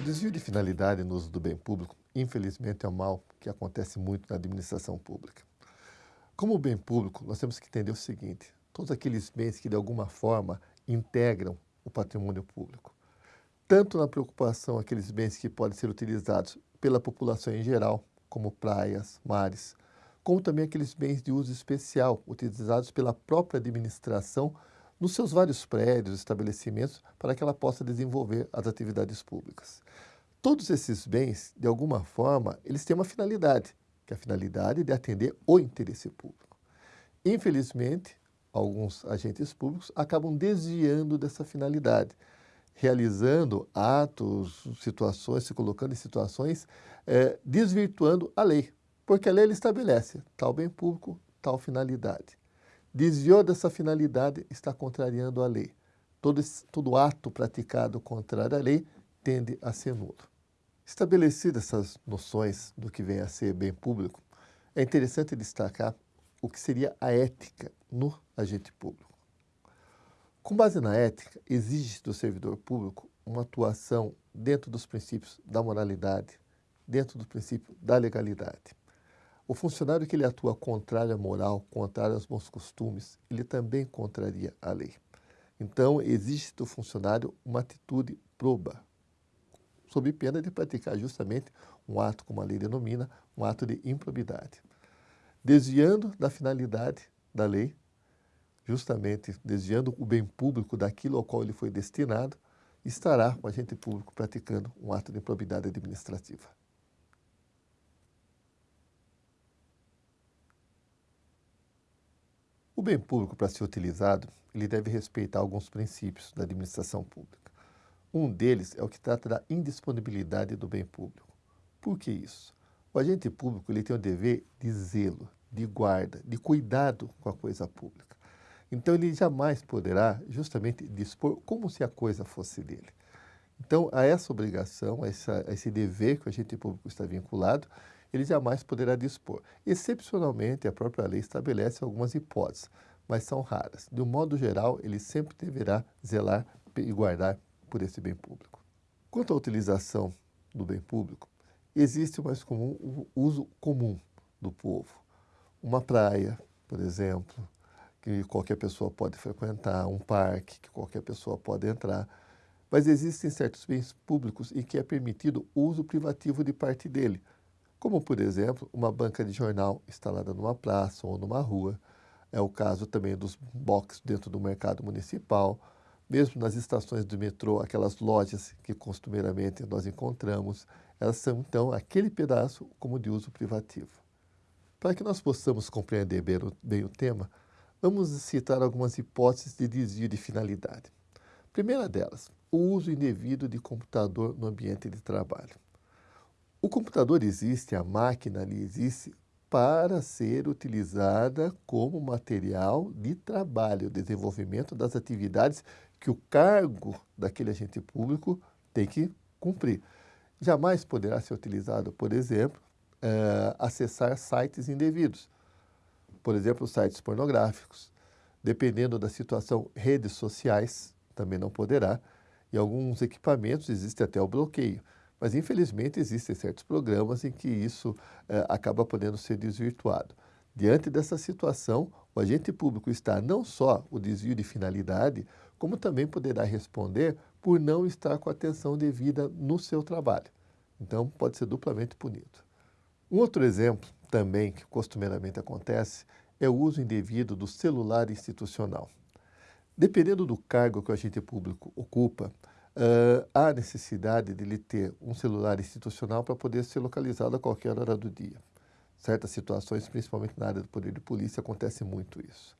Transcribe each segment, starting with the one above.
desvio de finalidade no uso do bem público, infelizmente, é um mal que acontece muito na administração pública. Como bem público, nós temos que entender o seguinte, todos aqueles bens que de alguma forma integram o patrimônio público, tanto na preocupação aqueles bens que podem ser utilizados pela população em geral, como praias, mares, como também aqueles bens de uso especial utilizados pela própria administração nos seus vários prédios, estabelecimentos, para que ela possa desenvolver as atividades públicas. Todos esses bens, de alguma forma, eles têm uma finalidade, que é a finalidade de atender o interesse público. Infelizmente, alguns agentes públicos acabam desviando dessa finalidade, realizando atos, situações, se colocando em situações, é, desvirtuando a lei, porque a lei estabelece tal bem público, tal finalidade. Desviou dessa finalidade, está contrariando a lei. Todo, todo ato praticado contrário à lei tende a ser nulo. Estabelecidas essas noções do que vem a ser bem público, é interessante destacar o que seria a ética no agente público. Com base na ética, exige do servidor público uma atuação dentro dos princípios da moralidade, dentro do princípio da legalidade. O funcionário que ele atua contrário à moral, contrário aos bons costumes, ele também contraria a lei. Então, existe do funcionário uma atitude proba, sob pena de praticar justamente um ato, como a lei denomina, um ato de improbidade. Desviando da finalidade da lei, justamente desviando o bem público daquilo ao qual ele foi destinado, estará o agente público praticando um ato de improbidade administrativa. O bem público, para ser utilizado, ele deve respeitar alguns princípios da administração pública. Um deles é o que trata da indisponibilidade do bem público. Por que isso? O agente público ele tem o dever de zelo, de guarda, de cuidado com a coisa pública. Então, ele jamais poderá justamente dispor como se a coisa fosse dele. Então, a essa obrigação, a, essa, a esse dever que o agente público está vinculado, ele jamais poderá dispor. Excepcionalmente, a própria lei estabelece algumas hipóteses, mas são raras. De um modo geral, ele sempre deverá zelar e guardar por esse bem público. Quanto à utilização do bem público, existe o mais comum o uso comum do povo. Uma praia, por exemplo, que qualquer pessoa pode frequentar, um parque que qualquer pessoa pode entrar, mas existem certos bens públicos em que é permitido o uso privativo de parte dele, como, por exemplo, uma banca de jornal instalada numa praça ou numa rua. É o caso também dos boxes dentro do mercado municipal, mesmo nas estações do metrô, aquelas lojas que costumeiramente nós encontramos, elas são, então, aquele pedaço como de uso privativo. Para que nós possamos compreender bem o, bem o tema, Vamos citar algumas hipóteses de desvio de finalidade. Primeira delas, o uso indevido de computador no ambiente de trabalho. O computador existe, a máquina ali existe para ser utilizada como material de trabalho, desenvolvimento das atividades que o cargo daquele agente público tem que cumprir. Jamais poderá ser utilizado, por exemplo, uh, acessar sites indevidos por exemplo, sites pornográficos. Dependendo da situação, redes sociais também não poderá. E alguns equipamentos existe até o bloqueio. Mas, infelizmente, existem certos programas em que isso eh, acaba podendo ser desvirtuado. Diante dessa situação, o agente público está não só o desvio de finalidade, como também poderá responder por não estar com atenção devida no seu trabalho. Então, pode ser duplamente punido. Um outro exemplo também que costumeiramente acontece é o uso indevido do celular institucional. Dependendo do cargo que o agente público ocupa, uh, há necessidade de ele ter um celular institucional para poder ser localizado a qualquer hora do dia. Certas situações, principalmente na área do poder de polícia, acontece muito isso.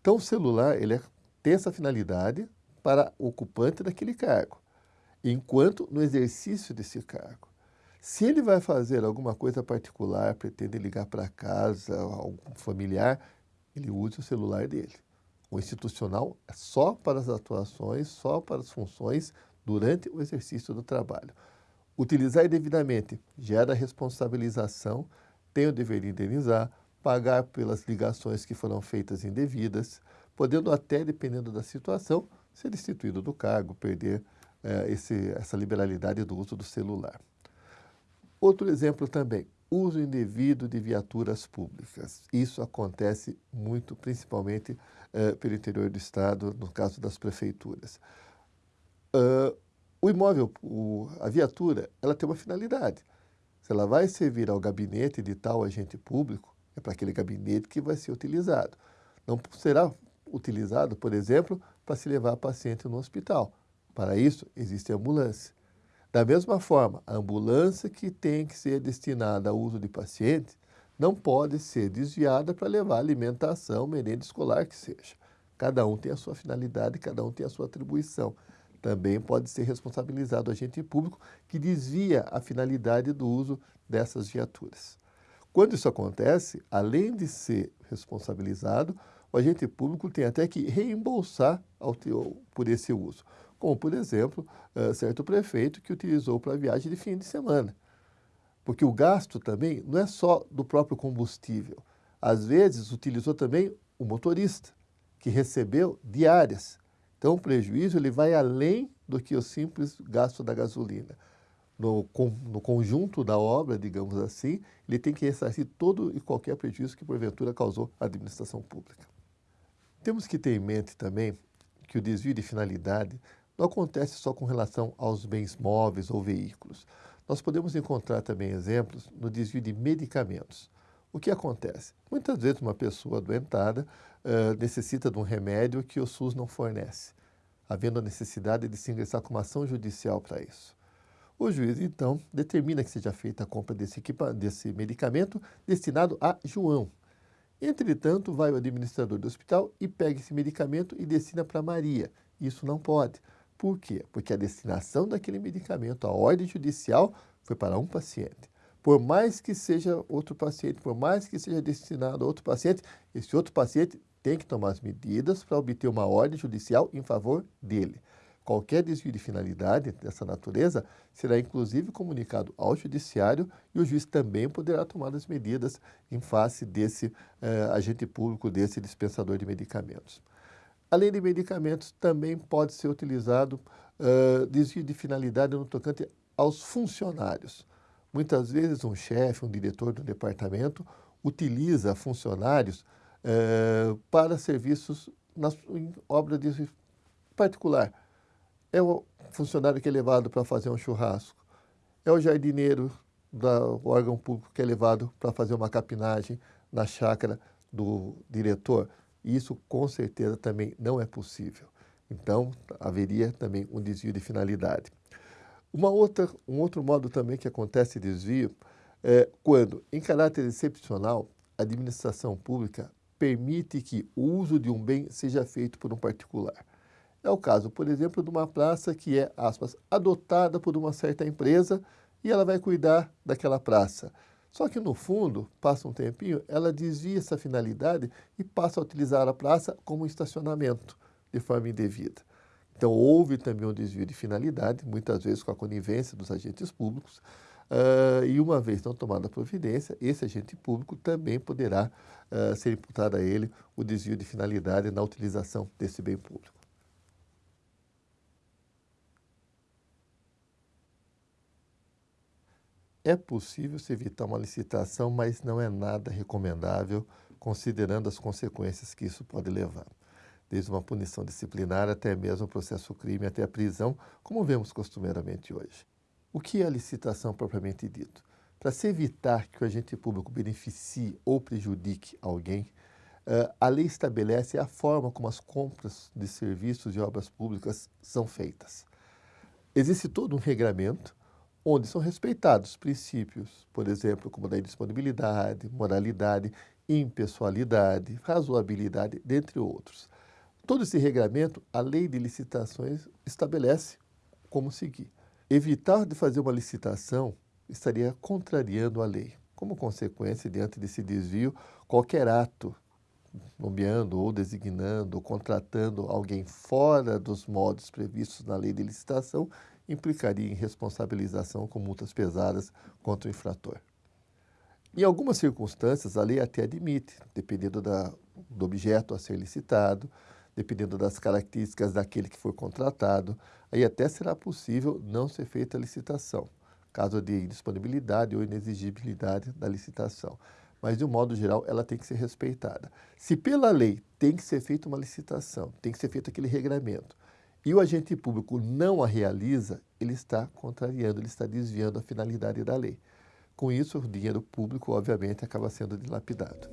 Então, o celular ele é, tem essa finalidade para o ocupante daquele cargo, enquanto no exercício desse cargo. Se ele vai fazer alguma coisa particular, pretende ligar para casa, algum familiar, ele use o celular dele. O institucional é só para as atuações, só para as funções durante o exercício do trabalho. Utilizar indevidamente gera responsabilização, tem o dever de indenizar, pagar pelas ligações que foram feitas indevidas, podendo até, dependendo da situação, ser destituído do cargo, perder eh, esse, essa liberalidade do uso do celular. Outro exemplo também, uso indevido de viaturas públicas. Isso acontece muito, principalmente eh, pelo interior do estado, no caso das prefeituras. Uh, o imóvel, o, a viatura, ela tem uma finalidade. Se ela vai servir ao gabinete de tal agente público, é para aquele gabinete que vai ser utilizado. Não será utilizado, por exemplo, para se levar paciente no hospital. Para isso, existe a ambulância. Da mesma forma, a ambulância que tem que ser destinada ao uso de pacientes não pode ser desviada para levar alimentação, merenda escolar que seja. Cada um tem a sua finalidade, cada um tem a sua atribuição. Também pode ser responsabilizado o agente público que desvia a finalidade do uso dessas viaturas. Quando isso acontece, além de ser responsabilizado, o agente público tem até que reembolsar por esse uso como, por exemplo, uh, certo prefeito que utilizou para viagem de fim de semana. Porque o gasto também não é só do próprio combustível. Às vezes, utilizou também o motorista, que recebeu diárias. Então, o prejuízo ele vai além do que o simples gasto da gasolina. No, no, conjunto da obra, digamos assim, ele tem que ressarcir todo e qualquer prejuízo que porventura causou à administração pública. Temos que ter em mente também que o desvio de finalidade não acontece só com relação aos bens móveis ou veículos. Nós podemos encontrar também exemplos no desvio de medicamentos. O que acontece? Muitas vezes uma pessoa adoentada uh, necessita de um remédio que o SUS não fornece, havendo a necessidade de se ingressar com uma ação judicial para isso. O juiz, então, determina que seja feita a compra desse, desse medicamento destinado a João. Entretanto, vai o administrador do hospital e pega esse medicamento e destina para Maria. Isso não pode. Por quê? Porque a destinação daquele medicamento, a ordem judicial, foi para um paciente. Por mais que seja outro paciente, por mais que seja destinado a outro paciente, esse outro paciente tem que tomar as medidas para obter uma ordem judicial em favor dele. Qualquer desvio de finalidade dessa natureza será inclusive comunicado ao judiciário e o juiz também poderá tomar as medidas em face desse eh, agente público, desse dispensador de medicamentos. Além de medicamentos, também pode ser utilizado uh, desvio de finalidade no tocante aos funcionários. Muitas vezes um chefe, um diretor do departamento utiliza funcionários uh, para serviços na, em obra de particular. É o funcionário que é levado para fazer um churrasco. É o jardineiro do órgão público que é levado para fazer uma capinagem na chácara do diretor. Isso com certeza também não é possível. Então, haveria também um desvio de finalidade. Uma outra, um outro modo também que acontece desvio é quando, em caráter excepcional, a administração pública permite que o uso de um bem seja feito por um particular. É o caso, por exemplo, de uma praça que é, aspas, adotada por uma certa empresa e ela vai cuidar daquela praça. Só que no fundo, passa um tempinho, ela desvia essa finalidade e passa a utilizar a praça como estacionamento de forma indevida. Então houve também um desvio de finalidade, muitas vezes com a conivência dos agentes públicos, uh, e uma vez não tomada a providência, esse agente público também poderá uh, ser imputado a ele o desvio de finalidade na utilização desse bem público. É possível se evitar uma licitação, mas não é nada recomendável, considerando as consequências que isso pode levar. Desde uma punição disciplinar até mesmo o processo crime, até a prisão, como vemos costumeiramente hoje. O que é a licitação propriamente dito? Para se evitar que o agente público beneficie ou prejudique alguém, a lei estabelece a forma como as compras de serviços e obras públicas são feitas. Existe todo um regramento onde são respeitados princípios, por exemplo, como da indisponibilidade, moralidade, impessoalidade, razoabilidade, dentre outros. Todo esse regramento, a lei de licitações estabelece como seguir. Evitar de fazer uma licitação estaria contrariando a lei. Como consequência, diante desse desvio, qualquer ato nomeando ou designando ou contratando alguém fora dos modos previstos na lei de licitação implicaria em responsabilização com multas pesadas contra o infrator. Em algumas circunstâncias, a lei até admite, dependendo da, do objeto a ser licitado, dependendo das características daquele que for contratado, aí até será possível não ser feita a licitação, caso de indisponibilidade ou inexigibilidade da licitação. Mas, de um modo geral, ela tem que ser respeitada. Se pela lei tem que ser feita uma licitação, tem que ser feito aquele regramento, e o agente público não a realiza, ele está contrariando, ele está desviando a finalidade da lei. Com isso, o dinheiro público, obviamente, acaba sendo dilapidado.